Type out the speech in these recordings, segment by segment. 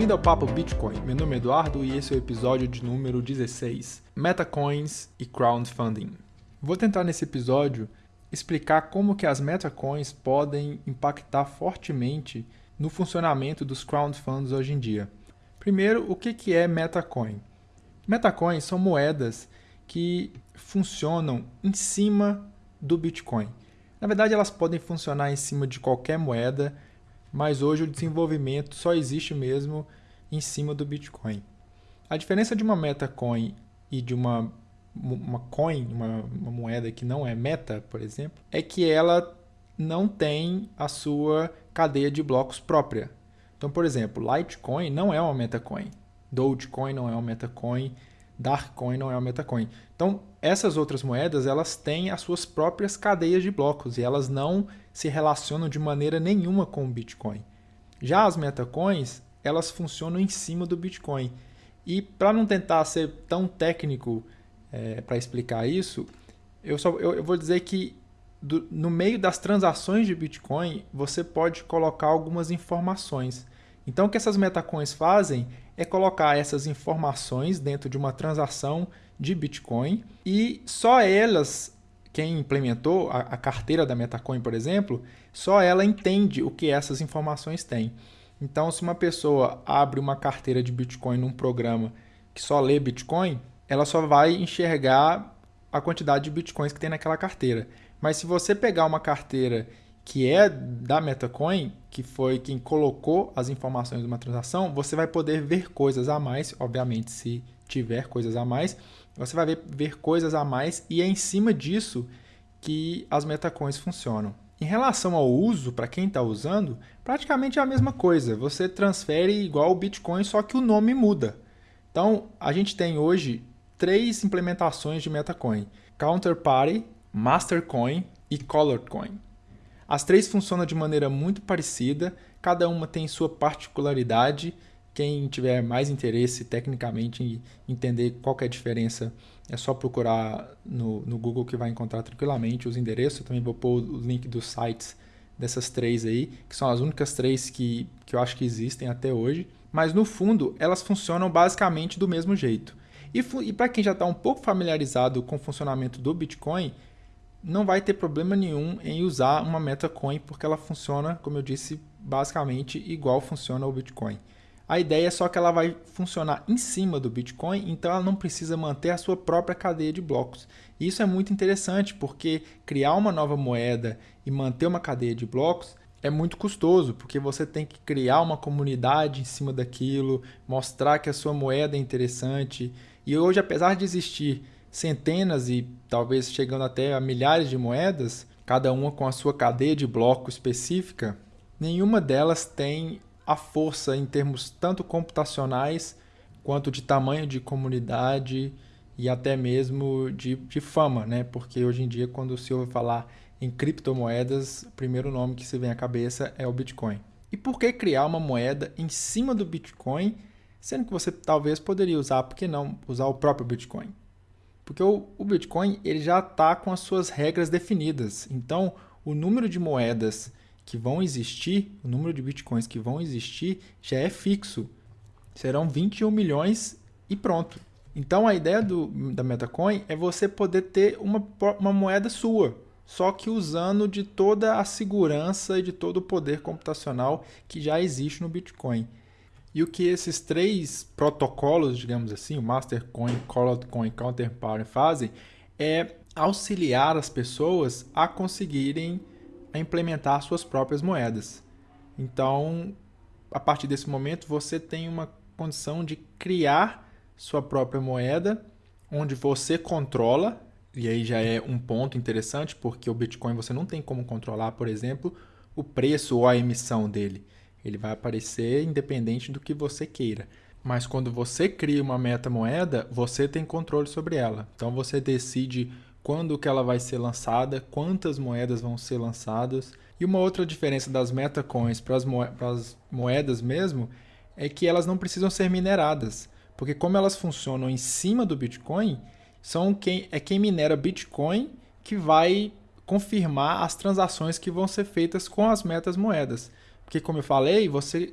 Bem-vindo ao Papo Bitcoin. Meu nome é Eduardo e esse é o episódio de número 16, Metacoins e Crowdfunding. Vou tentar nesse episódio explicar como que as metacoins podem impactar fortemente no funcionamento dos crowdfunds hoje em dia. Primeiro, o que é metacoin? Metacoins são moedas que funcionam em cima do Bitcoin. Na verdade, elas podem funcionar em cima de qualquer moeda, mas hoje o desenvolvimento só existe mesmo em cima do Bitcoin. A diferença de uma metacoin e de uma, uma coin, uma, uma moeda que não é meta, por exemplo, é que ela não tem a sua cadeia de blocos própria. Então, por exemplo, Litecoin não é uma metacoin, Dogecoin não é uma metacoin, Darkcoin não é uma metacoin. Então, essas outras moedas, elas têm as suas próprias cadeias de blocos e elas não se relacionam de maneira nenhuma com o Bitcoin. Já as metacoins, elas funcionam em cima do Bitcoin. E para não tentar ser tão técnico é, para explicar isso, eu, só, eu, eu vou dizer que do, no meio das transações de Bitcoin, você pode colocar algumas informações. Então, o que essas metacoins fazem é colocar essas informações dentro de uma transação de Bitcoin e só elas, quem implementou a, a carteira da Metacoin, por exemplo, só ela entende o que essas informações têm. Então, se uma pessoa abre uma carteira de Bitcoin num programa que só lê Bitcoin, ela só vai enxergar a quantidade de Bitcoins que tem naquela carteira. Mas se você pegar uma carteira que é da Metacoin, que foi quem colocou as informações de uma transação, você vai poder ver coisas a mais, obviamente, se tiver coisas a mais, você vai ver, ver coisas a mais e é em cima disso que as metacoins funcionam. Em relação ao uso, para quem está usando, praticamente é a mesma coisa. Você transfere igual o Bitcoin, só que o nome muda. Então, a gente tem hoje três implementações de Metacoin. Counterparty, Mastercoin e Coloredcoin. As três funcionam de maneira muito parecida, cada uma tem sua particularidade. Quem tiver mais interesse tecnicamente em entender qual é a diferença, é só procurar no, no Google que vai encontrar tranquilamente os endereços. Eu também vou pôr o link dos sites dessas três aí, que são as únicas três que, que eu acho que existem até hoje. Mas no fundo, elas funcionam basicamente do mesmo jeito. E, e para quem já está um pouco familiarizado com o funcionamento do Bitcoin, não vai ter problema nenhum em usar uma metacoin, porque ela funciona, como eu disse, basicamente igual funciona o Bitcoin. A ideia é só que ela vai funcionar em cima do Bitcoin, então ela não precisa manter a sua própria cadeia de blocos. E isso é muito interessante, porque criar uma nova moeda e manter uma cadeia de blocos é muito custoso, porque você tem que criar uma comunidade em cima daquilo, mostrar que a sua moeda é interessante. E hoje, apesar de existir centenas e talvez chegando até a milhares de moedas, cada uma com a sua cadeia de bloco específica, nenhuma delas tem a força em termos tanto computacionais quanto de tamanho de comunidade e até mesmo de, de fama, né? Porque hoje em dia, quando se ouve falar em criptomoedas, o primeiro nome que se vem à cabeça é o Bitcoin. E por que criar uma moeda em cima do Bitcoin, sendo que você talvez poderia usar, por que não usar o próprio Bitcoin? Porque o, o Bitcoin ele já está com as suas regras definidas. Então, o número de moedas que vão existir, o número de Bitcoins que vão existir já é fixo. Serão 21 milhões e pronto. Então, a ideia do, da Metacoin é você poder ter uma, uma moeda sua, só que usando de toda a segurança e de todo o poder computacional que já existe no Bitcoin. E o que esses três protocolos, digamos assim, o Mastercoin, Coin e Counterparty fazem é auxiliar as pessoas a conseguirem implementar suas próprias moedas. Então, a partir desse momento, você tem uma condição de criar sua própria moeda, onde você controla, e aí já é um ponto interessante, porque o Bitcoin você não tem como controlar, por exemplo, o preço ou a emissão dele. Ele vai aparecer independente do que você queira. Mas quando você cria uma meta moeda, você tem controle sobre ela. Então você decide quando que ela vai ser lançada, quantas moedas vão ser lançadas. E uma outra diferença das metacoins para as moedas mesmo é que elas não precisam ser mineradas, porque como elas funcionam em cima do Bitcoin, são quem é quem minera Bitcoin que vai confirmar as transações que vão ser feitas com as metas moedas. Porque, como eu falei, você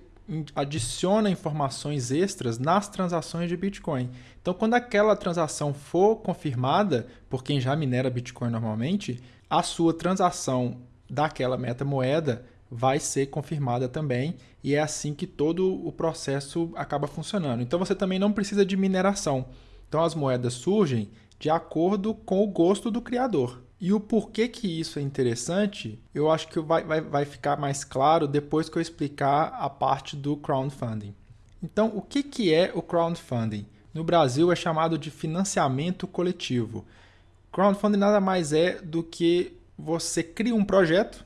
adiciona informações extras nas transações de Bitcoin. Então, quando aquela transação for confirmada por quem já minera Bitcoin normalmente, a sua transação daquela metamoeda vai ser confirmada também e é assim que todo o processo acaba funcionando. Então você também não precisa de mineração. Então as moedas surgem de acordo com o gosto do criador. E o porquê que isso é interessante, eu acho que vai, vai, vai ficar mais claro depois que eu explicar a parte do crowdfunding. Então, o que, que é o crowdfunding? No Brasil é chamado de financiamento coletivo. Crowdfunding nada mais é do que você cria um projeto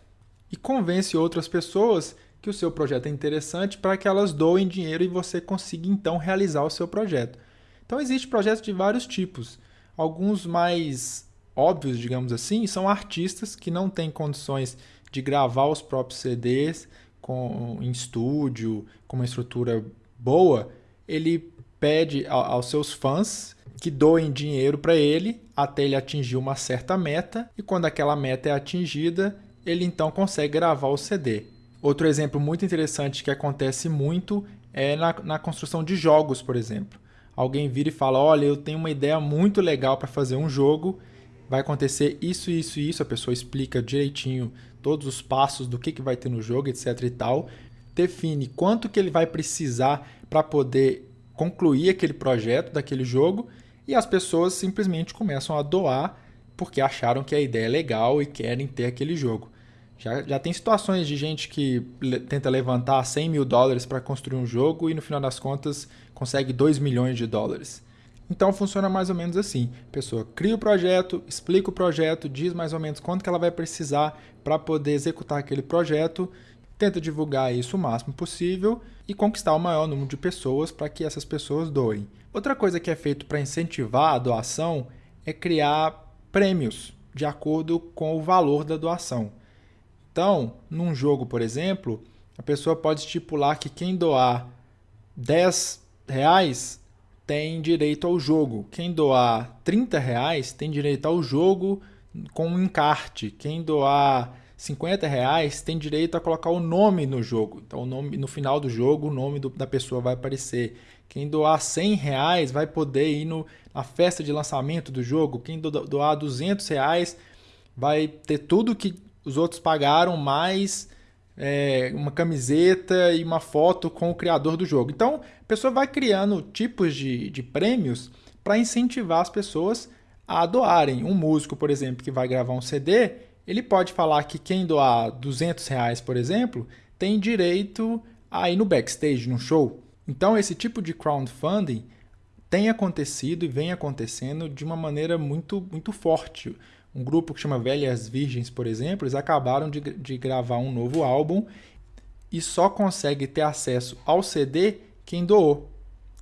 e convence outras pessoas que o seu projeto é interessante para que elas doem dinheiro e você consiga então realizar o seu projeto. Então existem projetos de vários tipos. Alguns mais óbvios, digamos assim, são artistas que não têm condições de gravar os próprios CDs com, em estúdio, com uma estrutura boa. Ele pede aos seus fãs que doem dinheiro para ele até ele atingir uma certa meta, e quando aquela meta é atingida, ele então consegue gravar o CD. Outro exemplo muito interessante que acontece muito é na, na construção de jogos, por exemplo. Alguém vira e fala: Olha, eu tenho uma ideia muito legal para fazer um jogo, vai acontecer isso, isso e isso. A pessoa explica direitinho todos os passos do que, que vai ter no jogo, etc. e tal. Define quanto que ele vai precisar para poder concluir aquele projeto daquele jogo e as pessoas simplesmente começam a doar porque acharam que a ideia é legal e querem ter aquele jogo. Já, já tem situações de gente que le tenta levantar 100 mil dólares para construir um jogo e no final das contas consegue 2 milhões de dólares. Então funciona mais ou menos assim. A pessoa cria o projeto, explica o projeto, diz mais ou menos quanto que ela vai precisar para poder executar aquele projeto, tenta divulgar isso o máximo possível e conquistar o maior número de pessoas para que essas pessoas doem. Outra coisa que é feito para incentivar a doação é criar prêmios de acordo com o valor da doação. Então, num jogo, por exemplo, a pessoa pode estipular que quem doar 10 reais tem direito ao jogo. Quem doar 30 reais tem direito ao jogo com um encarte. Quem doar 50 reais tem direito a colocar o nome no jogo. Então, o nome, no final do jogo, o nome do, da pessoa vai aparecer. Quem doar 100 reais vai poder ir no, na festa de lançamento do jogo. Quem doar 200 reais vai ter tudo que os outros pagaram, mais é, uma camiseta e uma foto com o criador do jogo. Então, a pessoa vai criando tipos de, de prêmios para incentivar as pessoas a doarem. Um músico, por exemplo, que vai gravar um CD ele pode falar que quem doar 200 reais, por exemplo, tem direito a ir no backstage, no show. Então, esse tipo de crowdfunding tem acontecido e vem acontecendo de uma maneira muito, muito forte. Um grupo que chama Velhas Virgens, por exemplo, eles acabaram de, de gravar um novo álbum e só consegue ter acesso ao CD quem doou.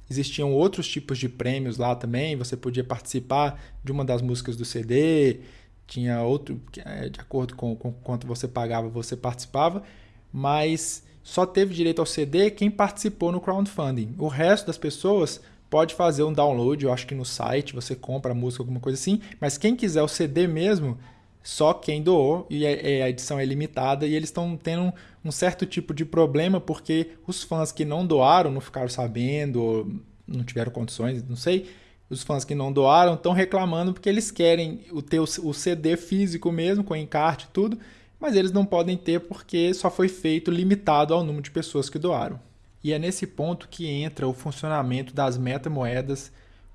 Existiam outros tipos de prêmios lá também, você podia participar de uma das músicas do CD, tinha outro, é, de acordo com, com quanto você pagava, você participava, mas só teve direito ao CD quem participou no crowdfunding. O resto das pessoas pode fazer um download, eu acho que no site você compra a música, alguma coisa assim, mas quem quiser o CD mesmo, só quem doou, e é, é, a edição é limitada, e eles estão tendo um, certo tipo de problema, porque os fãs que não doaram, não ficaram sabendo, não tiveram condições, não sei, os fãs que não doaram estão reclamando porque eles querem o ter o CD físico mesmo, com encarte e tudo, mas eles não podem ter porque só foi feito limitado ao número de pessoas que doaram. E é nesse ponto que entra o funcionamento das metamoedas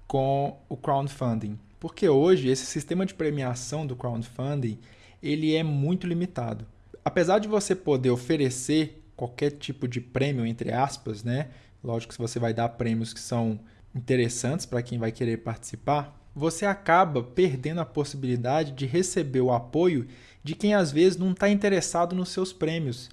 com o crowdfunding. Porque hoje esse sistema de premiação do crowdfunding, ele é muito limitado. Apesar de você poder oferecer qualquer tipo de prêmio entre aspas, né? Lógico que você vai dar prêmios que são interessantes para quem vai querer participar, você acaba perdendo a possibilidade de receber o apoio de quem às vezes não está interessado nos seus prêmios.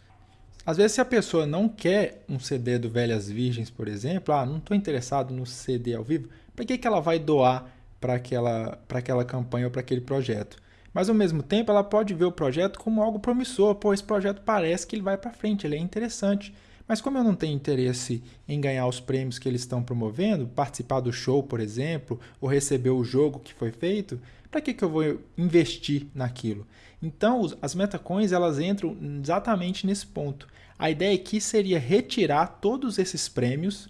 Às vezes, se a pessoa não quer um CD do Velhas Virgens, por exemplo, ah, não estou interessado no CD ao vivo, para que, que ela vai doar para aquela, aquela campanha ou para aquele projeto? Mas ao mesmo tempo, ela pode ver o projeto como algo promissor. Pô, esse projeto parece que ele vai para frente, ele é interessante. Mas como eu não tenho interesse em ganhar os prêmios que eles estão promovendo, participar do show, por exemplo, ou receber o jogo que foi feito, para que, que eu vou investir naquilo? Então, as metacoins elas entram exatamente nesse ponto. A ideia aqui seria retirar todos esses prêmios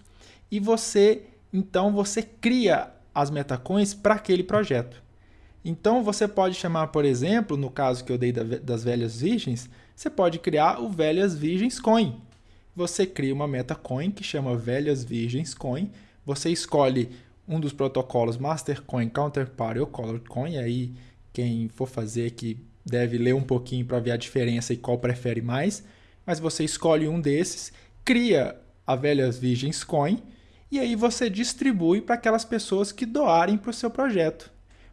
e você, então, você cria as metacoins para aquele projeto. Então, você pode chamar, por exemplo, no caso que eu dei das velhas virgens, você pode criar o Velhas Virgens Coin você cria uma metacoin que chama Velhas Virgens Coin. Você escolhe um dos protocolos Mastercoin, Counterparty ou Colorcoin. Aí quem for fazer que deve ler um pouquinho para ver a diferença e qual prefere mais. Mas você escolhe um desses, cria a Velhas Virgens Coin e aí você distribui para aquelas pessoas que doarem para o seu projeto.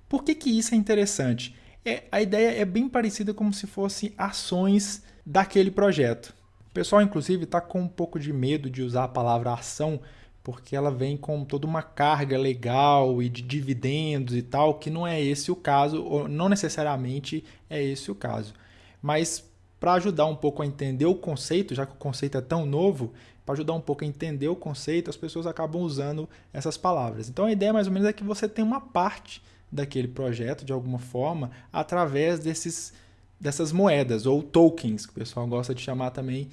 Por que, que isso é interessante? É, a ideia é bem parecida como se fossem ações daquele projeto. Pessoal, inclusive, está com um pouco de medo de usar a palavra ação, porque ela vem com toda uma carga legal e de dividendos e tal, que não é esse o caso, ou não necessariamente é esse o caso. Mas para ajudar um pouco a entender o conceito, já que o conceito é tão novo, para ajudar um pouco a entender o conceito, as pessoas acabam usando essas palavras. Então a ideia mais ou menos é que você tem uma parte daquele projeto de alguma forma através desses dessas moedas, ou tokens, que o pessoal gosta de chamar também,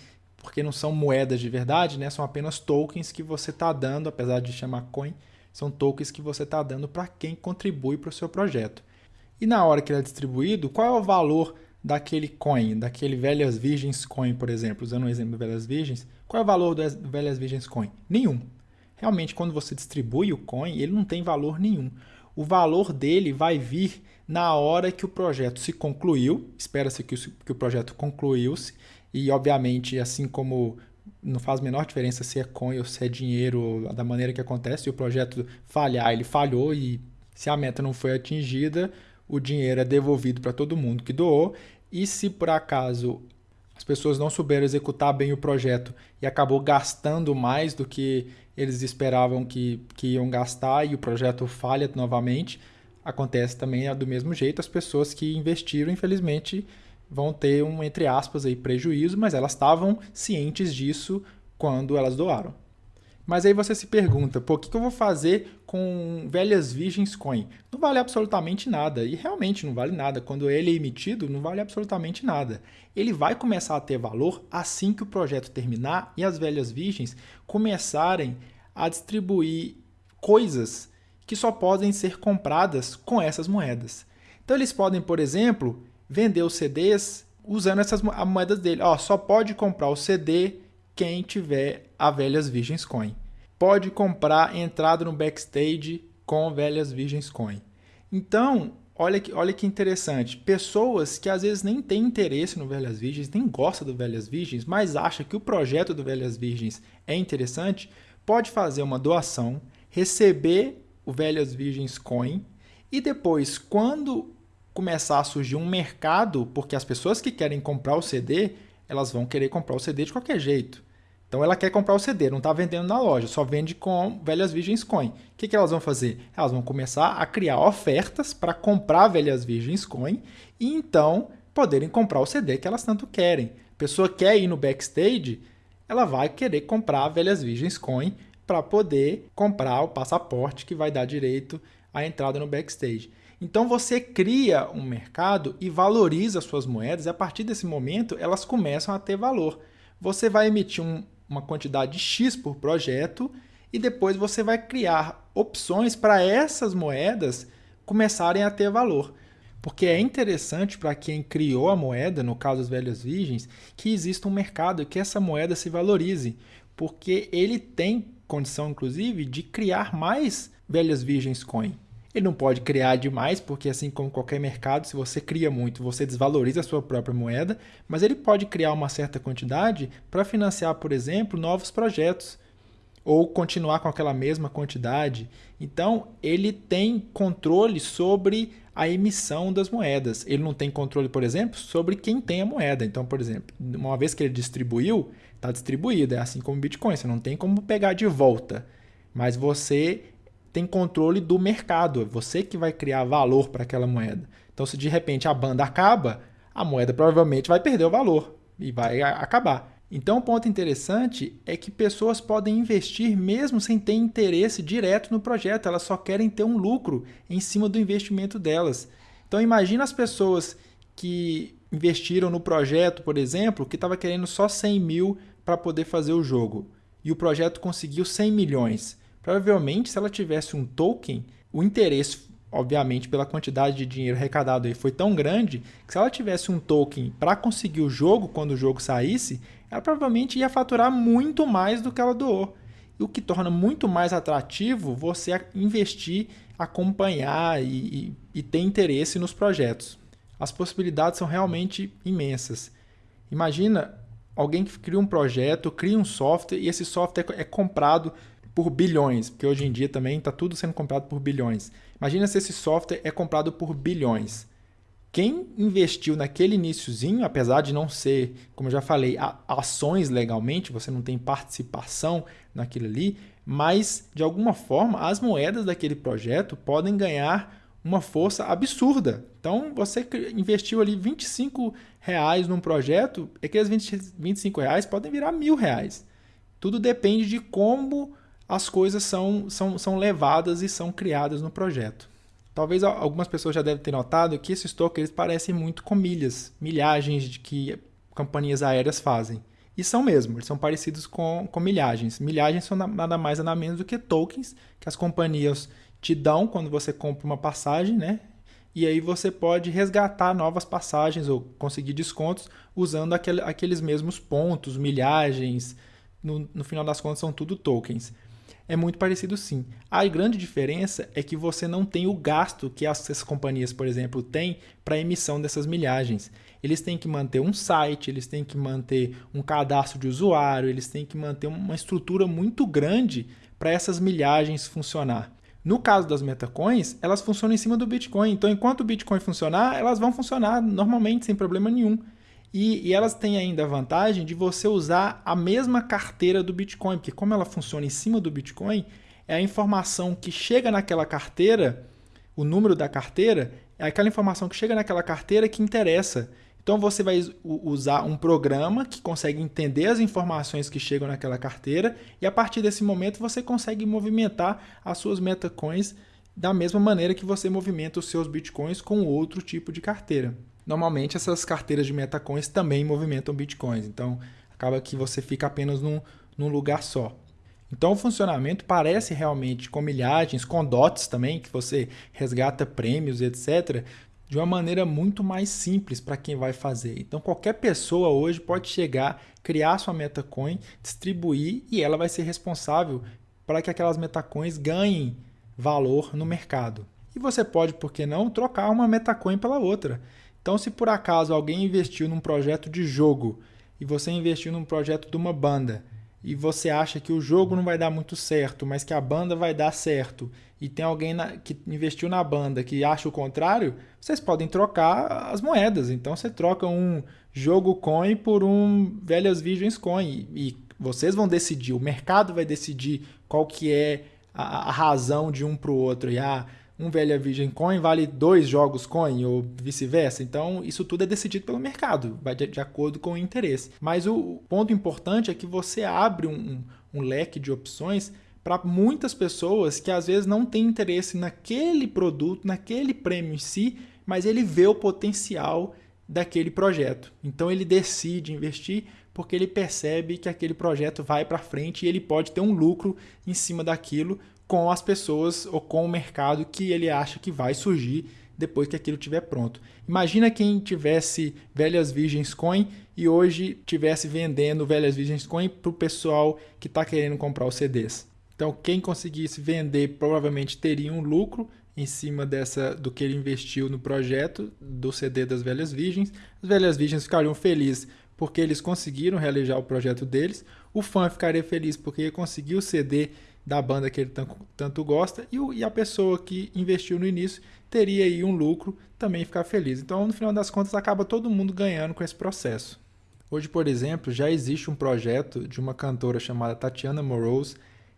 porque não são moedas de verdade, né? são apenas tokens que você está dando, apesar de chamar coin, são tokens que você está dando para quem contribui para o seu projeto. E na hora que ele é distribuído, qual é o valor daquele coin, daquele Velhas Virgens Coin, por exemplo, usando o exemplo do Velhas Virgens, qual é o valor do Velhas Virgens Coin? Nenhum. Realmente, quando você distribui o coin, ele não tem valor nenhum. O valor dele vai vir na hora que o projeto se concluiu, espera-se que, o projeto concluiu-se, e obviamente, assim como não faz a menor diferença se é coin ou se é dinheiro, da maneira que acontece, se o projeto falhar, ele falhou, e se a meta não foi atingida, o dinheiro é devolvido para todo mundo que doou, e se por acaso as pessoas não souberam executar bem o projeto e acabou gastando mais do que eles esperavam que, que iam gastar e o projeto falha novamente, acontece também do mesmo jeito. As pessoas que investiram, infelizmente, vão ter um, entre aspas, aí, prejuízo, mas elas estavam cientes disso quando elas doaram. Mas aí você se pergunta, pô, o que eu vou fazer com velhas virgens coin? Não vale absolutamente nada, e realmente não vale nada. Quando ele é emitido, não vale absolutamente nada. Ele vai começar a ter valor assim que o projeto terminar e as velhas virgens começarem a distribuir coisas que só podem ser compradas com essas moedas. Então eles podem, por exemplo, vender os CDs usando essas moedas dele. Ó, só pode comprar o CD quem tiver a Velhas Virgens Coin. Pode comprar entrada no backstage com Velhas Virgens Coin. Então, olha que, olha que interessante. Pessoas que às vezes nem têm interesse no Velhas Virgens, nem gostam do Velhas Virgens, mas acham que o projeto do Velhas Virgens é interessante, pode fazer uma doação, receber o Velhas Virgens Coin, e depois, quando começar a surgir um mercado, porque as pessoas que querem comprar o CD, elas vão querer comprar o CD de qualquer jeito. Então ela quer comprar o CD, não está vendendo na loja, só vende com Velhas Virgens Coin. O que, que elas vão fazer? Elas vão começar a criar ofertas para comprar Velhas Virgens Coin e então poderem comprar o CD que elas tanto querem. A pessoa quer ir no backstage, ela vai querer comprar Velhas Virgens Coin para poder comprar o passaporte que vai dar direito à entrada no backstage. Então você cria um mercado e valoriza suas moedas, e a partir desse momento elas começam a ter valor. Você vai emitir um, uma quantidade X por projeto e depois você vai criar opções para essas moedas começarem a ter valor. Porque é interessante para quem criou a moeda, no caso das velhas virgens, que exista um mercado e que essa moeda se valorize, porque ele tem condição, inclusive, de criar mais velhas virgens coin. Ele não pode criar demais, porque assim como qualquer mercado, se você cria muito, você desvaloriza a sua própria moeda, mas ele pode criar uma certa quantidade para financiar, por exemplo, novos projetos ou continuar com aquela mesma quantidade. Então, ele tem controle sobre a emissão das moedas. Ele não tem controle, por exemplo, sobre quem tem a moeda. Então, por exemplo, uma vez que ele distribuiu, está distribuído. É assim como o Bitcoin, você não tem como pegar de volta. Mas você tem controle do mercado, é você que vai criar valor para aquela moeda. Então, se de repente a banda acaba, a moeda provavelmente vai perder o valor e vai acabar. Então, um ponto interessante é que pessoas podem investir mesmo sem ter interesse direto no projeto, elas só querem ter um lucro em cima do investimento delas. Então, imagina as pessoas que investiram no projeto, por exemplo, que estava querendo só 100 mil para poder fazer o jogo, e o projeto conseguiu 100 milhões. Provavelmente, se ela tivesse um token, o interesse obviamente, pela quantidade de dinheiro arrecadado aí foi tão grande que se ela tivesse um token para conseguir o jogo quando o jogo saísse, ela provavelmente ia faturar muito mais do que ela doou. O que torna muito mais atrativo você investir, acompanhar e, e, e ter interesse nos projetos. As possibilidades são realmente imensas. Imagina alguém que cria um projeto, cria um software e esse software é comprado por bilhões, porque hoje em dia também está tudo sendo comprado por bilhões. Imagina se esse software é comprado por bilhões. Quem investiu naquele iníciozinho, apesar de não ser, como eu já falei, ações legalmente, você não tem participação naquilo ali, mas de alguma forma as moedas daquele projeto podem ganhar uma força absurda. Então você investiu ali 25 reais num projeto, aqueles 20, 25 reais podem virar mil reais. Tudo depende de como as coisas são, são, são levadas e são criadas no projeto. Talvez algumas pessoas já devem ter notado que esses tokens parecem muito com milhas, milhagens de que companhias aéreas fazem. E são mesmo, eles são parecidos com, com milhagens. Milhagens são nada mais nada menos do que tokens que as companhias te dão quando você compra uma passagem, né? E aí você pode resgatar novas passagens ou conseguir descontos usando aquele, aqueles mesmos pontos, milhagens. No, no final das contas, são tudo tokens é muito parecido sim. A grande diferença é que você não tem o gasto que essas companhias, por exemplo, têm para emissão dessas milhagens. Eles têm que manter um site, eles têm que manter um cadastro de usuário, eles têm que manter uma estrutura muito grande para essas milhagens funcionar. No caso das metacoins, elas funcionam em cima do Bitcoin. Então, enquanto o Bitcoin funcionar, elas vão funcionar normalmente, sem problema nenhum. E, e, elas têm ainda a vantagem de você usar a mesma carteira do Bitcoin, porque como ela funciona em cima do Bitcoin, é a informação que chega naquela carteira, o número da carteira, é aquela informação que chega naquela carteira que interessa. Então você vai usar um programa que consegue entender as informações que chegam naquela carteira e a partir desse momento você consegue movimentar as suas metacoins da mesma maneira que você movimenta os seus bitcoins com outro tipo de carteira normalmente essas carteiras de metacoins também movimentam bitcoins. Então, acaba que você fica apenas num, num lugar só. Então, o funcionamento parece realmente com milhagens, com dots também, que você resgata prêmios, etc., de uma maneira muito mais simples para quem vai fazer. Então, qualquer pessoa hoje pode chegar, criar sua metacoin, distribuir e ela vai ser responsável para que aquelas metacoins ganhem valor no mercado. E você pode, por que não, trocar uma metacoin pela outra. Então, se por acaso alguém investiu num projeto de jogo e você investiu num projeto de uma banda e você acha que o jogo não vai dar muito certo, mas que a banda vai dar certo, e tem alguém na, que investiu na banda que acha o contrário, vocês podem trocar as moedas. Então você troca um jogo coin por um velhas visions coin e, e vocês vão decidir, o mercado vai decidir qual que é a, a razão de um para o outro. E ah, um Velha Virgem Coin vale dois jogos Coin ou vice-versa. Então, isso tudo é decidido pelo mercado, vai de, de, acordo com o interesse. Mas o ponto importante é que você abre um, um leque de opções para muitas pessoas que às vezes não têm interesse naquele produto, naquele prêmio em si, mas ele vê o potencial daquele projeto. Então ele decide investir porque ele percebe que aquele projeto vai para frente e ele pode ter um lucro em cima daquilo com as pessoas ou com o mercado que ele acha que vai surgir depois que aquilo estiver pronto. Imagina quem tivesse Velhas Virgens Coin e hoje tivesse vendendo Velhas Virgens Coin para o pessoal que está querendo comprar os CDs. Então, quem conseguisse vender provavelmente teria um lucro em cima dessa do que ele investiu no projeto do CD das Velhas Virgens. As Velhas Virgens ficariam felizes porque eles conseguiram realizar o projeto deles. O fã ficaria feliz porque conseguiu o CD da banda que ele tanto gosta e, e a pessoa que investiu no início teria aí um lucro, também ficar feliz. Então, no final das contas, acaba todo mundo ganhando com esse processo. Hoje, por exemplo, já existe um projeto de uma cantora chamada Tatiana Morose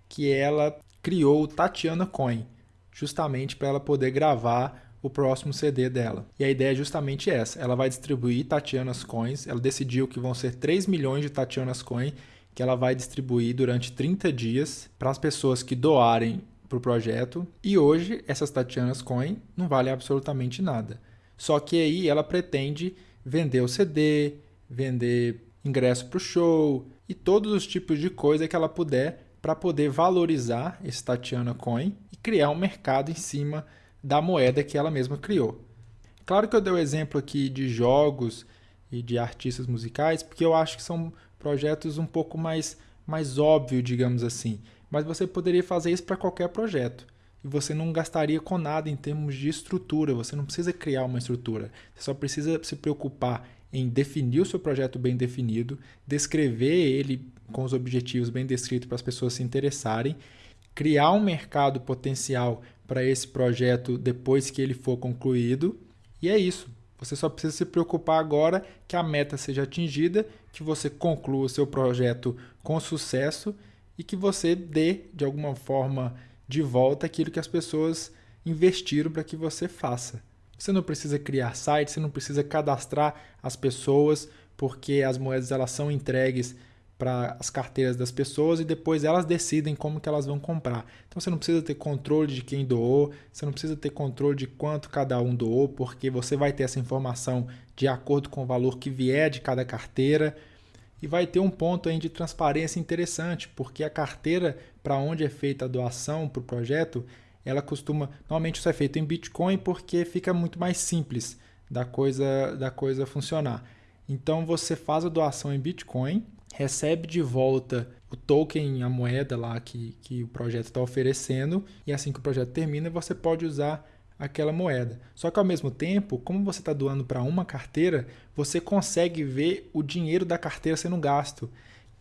que ela criou o Tatiana Coin, justamente para ela poder gravar o próximo CD dela. E a ideia é justamente essa. Ela vai distribuir Tatiana's Coins. Ela decidiu que vão ser 3 milhões de Tatiana's Coins que ela vai distribuir durante 30 dias para as pessoas que doarem para o projeto. E hoje, essas Tatiana's Coin não valem absolutamente nada. Só que aí ela pretende vender o CD, vender ingresso para o show e todos os tipos de coisa que ela puder para poder valorizar esse Tatiana Coin e criar um mercado em cima da moeda que ela mesma criou. Claro que eu dei o exemplo aqui de jogos e de artistas musicais, porque eu acho que são projetos um pouco mais, mais óbvio, digamos assim. Mas você poderia fazer isso para qualquer projeto. E você não gastaria com nada em termos de estrutura, você não precisa criar uma estrutura. Você só precisa se preocupar em definir o seu projeto bem definido, descrever ele com os objetivos bem descritos para as pessoas se interessarem, criar um mercado potencial para esse projeto depois que ele for concluído. E é isso. Você só precisa se preocupar agora que a meta seja atingida, que você conclua o seu projeto com sucesso e que você dê, de alguma forma, de volta aquilo que as pessoas investiram para que você faça. Você não precisa criar site, você não precisa cadastrar as pessoas, porque as moedas elas são entregues para as carteiras das pessoas e depois elas decidem como que elas vão comprar. Então você não precisa ter controle de quem doou, você não precisa ter controle de quanto cada um doou, porque você vai ter essa informação de acordo com o valor que vier de cada carteira. E vai ter um ponto aí de transparência interessante, porque a carteira para onde é feita a doação para o projeto, ela costuma, normalmente isso é feito em Bitcoin porque fica muito mais simples da coisa da coisa funcionar. Então você faz a doação em Bitcoin, recebe de volta o token, a moeda lá que, que o projeto está oferecendo, e assim que o projeto termina, você pode usar aquela moeda. Só que ao mesmo tempo, como você está doando para uma carteira, você consegue ver o dinheiro da carteira sendo gasto.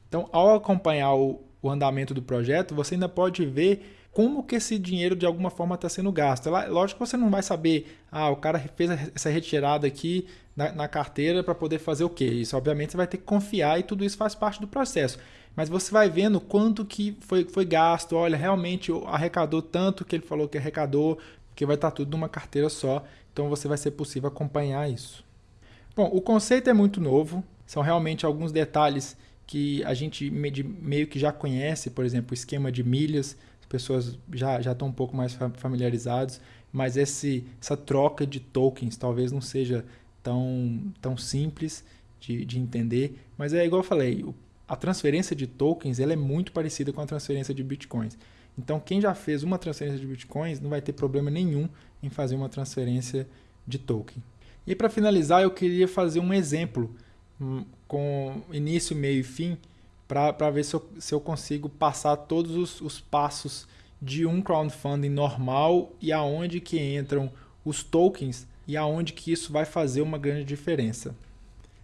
Então, ao acompanhar o, o andamento do projeto, você ainda pode ver como que esse dinheiro de alguma forma está sendo gasto. Lógico que você não vai saber, ah, o cara fez essa retirada aqui na, na carteira para poder fazer o quê? Isso, obviamente, você vai ter que confiar e tudo isso faz parte do processo. Mas você vai vendo quanto que foi, foi gasto, olha, realmente arrecadou tanto que ele falou que arrecadou, porque vai estar tá tudo numa carteira só, então você vai ser possível acompanhar isso. Bom, o conceito é muito novo, são realmente alguns detalhes que a gente meio que já conhece, por exemplo, o esquema de milhas, pessoas já, já estão um pouco mais familiarizados, mas esse, essa troca de tokens talvez não seja tão, tão simples de, de entender, mas é igual eu falei, a transferência de tokens ela é muito parecida com a transferência de bitcoins. Então, quem já fez uma transferência de bitcoins não vai ter problema nenhum em fazer uma transferência de token. E para finalizar, eu queria fazer um exemplo hum, com início, meio e fim para ver se eu, se eu consigo passar todos os, os passos de um crowdfunding normal e aonde que entram os tokens e aonde que isso vai fazer uma grande diferença.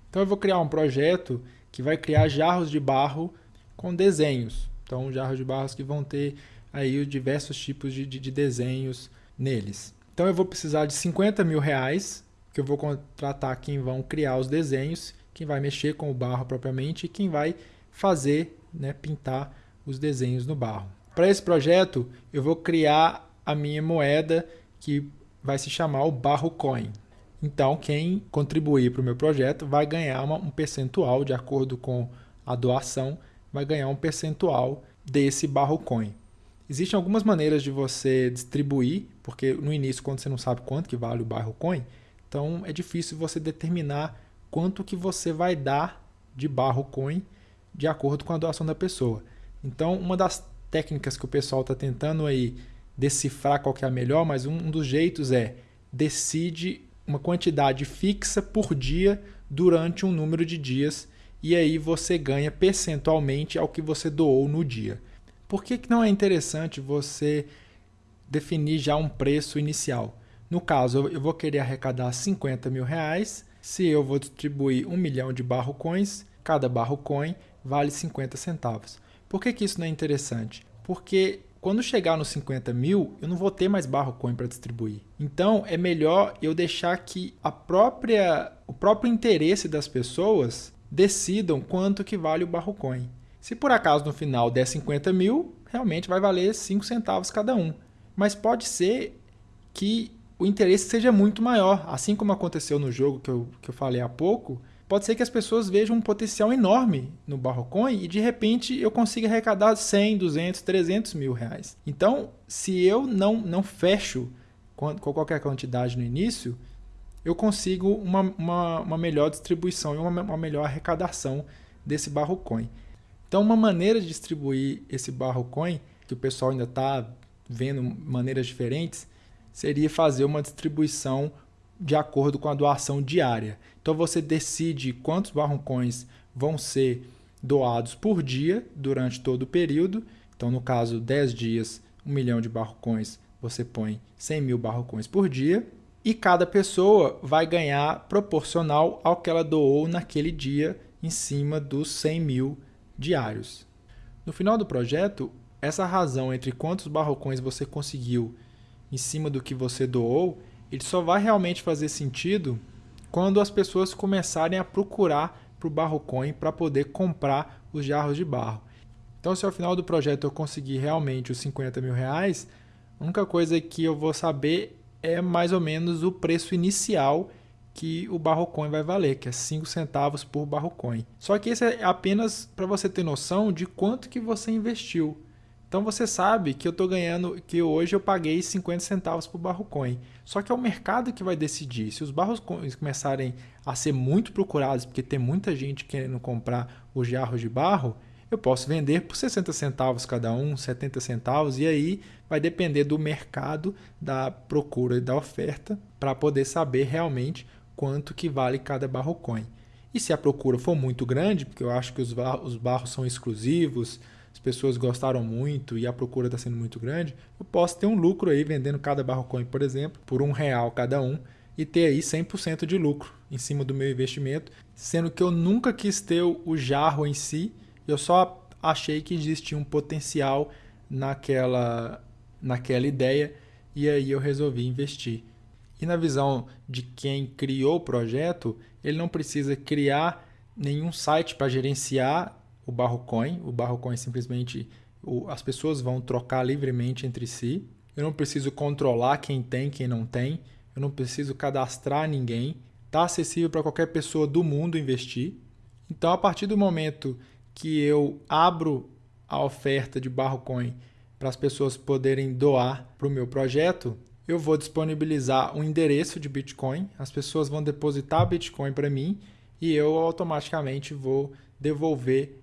Então eu vou criar um projeto que vai criar jarros de barro com desenhos. Então jarros de barro que vão ter aí diversos tipos de, de, de desenhos neles. Então eu vou precisar de 50 mil reais, que eu vou contratar quem vão criar os desenhos, quem vai mexer com o barro propriamente e quem vai fazer, né, pintar os desenhos no barro. Para esse projeto, eu vou criar a minha moeda que vai se chamar o Barro Coin. Então, quem contribuir para o meu projeto vai ganhar uma, um percentual, de acordo com a doação, vai ganhar um percentual desse Barro Coin. Existem algumas maneiras de você distribuir, porque no início, quando você não sabe quanto que vale o Barro Coin, então é difícil você determinar quanto que você vai dar de Barro Coin de acordo com a doação da pessoa. Então, uma das técnicas que o pessoal está tentando aí decifrar qual que é a melhor, mas um dos jeitos é decide uma quantidade fixa por dia durante um número de dias e aí você ganha percentualmente ao que você doou no dia. Por que, que não é interessante você definir já um preço inicial? No caso, eu vou querer arrecadar 50 mil reais. Se eu vou distribuir um milhão de barro coins, cada barro coin vale 50 centavos. Por que, que isso não é interessante? Porque quando chegar nos 50 mil, eu não vou ter mais barro coin para distribuir. Então é melhor eu deixar que a própria, o próprio interesse das pessoas decidam quanto que vale o barro coin. Se por acaso no final der 50 mil, realmente vai valer 5 centavos cada um. Mas pode ser que o interesse seja muito maior. Assim como aconteceu no jogo que eu, que eu falei há pouco, pode ser que as pessoas vejam um potencial enorme no Barrocoin e de repente eu consiga arrecadar 100, 200, 300 mil reais. Então, se eu não, não fecho com qualquer quantidade no início, eu consigo uma, uma, uma melhor distribuição e uma, uma melhor arrecadação desse Barrocoin. Então, uma maneira de distribuir esse Barrocoin, que o pessoal ainda está vendo maneiras diferentes, seria fazer uma distribuição de acordo com a doação diária. Então você decide quantos barrocões vão ser doados por dia durante todo o período. Então, no caso, 10 dias, 1 milhão de barrocões, você põe 100 mil barrocões por dia. E cada pessoa vai ganhar proporcional ao que ela doou naquele dia, em cima dos 100 mil diários. No final do projeto, essa razão entre quantos barrocões você conseguiu em cima do que você doou, ele só vai realmente fazer sentido quando as pessoas começarem a procurar para o Barrocoin para poder comprar os jarros de barro. Então, se ao final do projeto eu conseguir realmente os 50 mil reais, a única coisa que eu vou saber é mais ou menos o preço inicial que o Barrocoin vai valer, que é 5 centavos por Barrocoin. Só que isso é apenas para você ter noção de quanto que você investiu. Então você sabe que eu estou ganhando, que hoje eu paguei 50 centavos por barro coin. Só que é o mercado que vai decidir. Se os barros coins começarem a ser muito procurados, porque tem muita gente querendo comprar os jarros de barro, eu posso vender por 60 centavos cada um, 70 centavos, e aí vai depender do mercado, da procura e da oferta, para poder saber realmente quanto que vale cada barro coin. E se a procura for muito grande, porque eu acho que os os barros são exclusivos, as pessoas gostaram muito e a procura está sendo muito grande, eu posso ter um lucro aí vendendo cada barro coin, por exemplo, por um real cada um e ter aí 100% de lucro em cima do meu investimento, sendo que eu nunca quis ter o jarro em si, eu só achei que existia um potencial naquela, naquela ideia e aí eu resolvi investir. E na visão de quem criou o projeto, ele não precisa criar nenhum site para gerenciar o Barrocoin. O Barrocoin simplesmente o, as pessoas vão trocar livremente entre si. Eu não preciso controlar quem tem, quem não tem. Eu não preciso cadastrar ninguém. Está acessível para qualquer pessoa do mundo investir. Então, a partir do momento que eu abro a oferta de Barrocoin para as pessoas poderem doar para o meu projeto, eu vou disponibilizar um endereço de Bitcoin, as pessoas vão depositar Bitcoin para mim e eu automaticamente vou devolver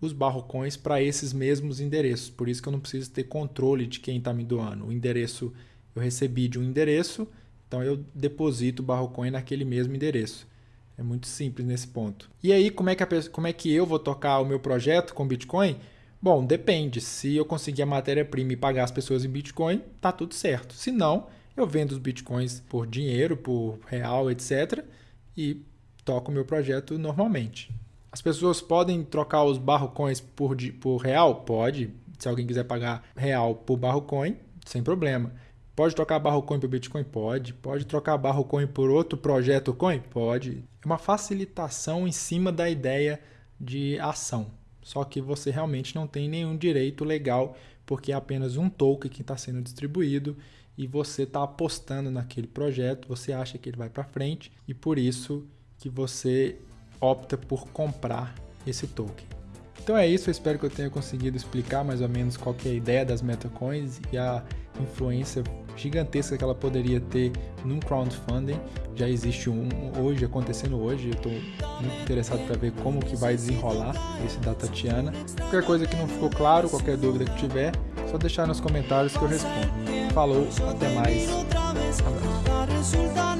os barrocões para esses mesmos endereços. Por isso que eu não preciso ter controle de quem está me doando. O endereço eu recebi de um endereço, então eu deposito o barrocoin naquele mesmo endereço. É muito simples nesse ponto. E aí, como é que, a, como é que eu vou tocar o meu projeto com Bitcoin? Bom, depende. Se eu conseguir a matéria-prima e pagar as pessoas em Bitcoin, tá tudo certo. Se não, eu vendo os Bitcoins por dinheiro, por real, etc. E toco o meu projeto normalmente. As pessoas podem trocar os barrocoins por, por real? Pode. Se alguém quiser pagar real por barrocoin, sem problema. Pode trocar barrocoin por Bitcoin? Pode. Pode trocar barrocoin por outro projeto coin? Pode. É uma facilitação em cima da ideia de ação. Só que você realmente não tem nenhum direito legal, porque é apenas um token que está sendo distribuído e você está apostando naquele projeto, você acha que ele vai para frente e por isso que você opta por comprar esse token. Então é isso, eu espero que eu tenha conseguido explicar mais ou menos qual é a ideia das metacoins e a influência gigantesca que ela poderia ter num crowdfunding. Já existe um hoje, acontecendo hoje, eu estou muito interessado para ver como que vai desenrolar esse da Tatiana. Qualquer coisa que não ficou claro, qualquer dúvida que tiver, só deixar nos comentários que eu respondo. Falou, até mais, abraço.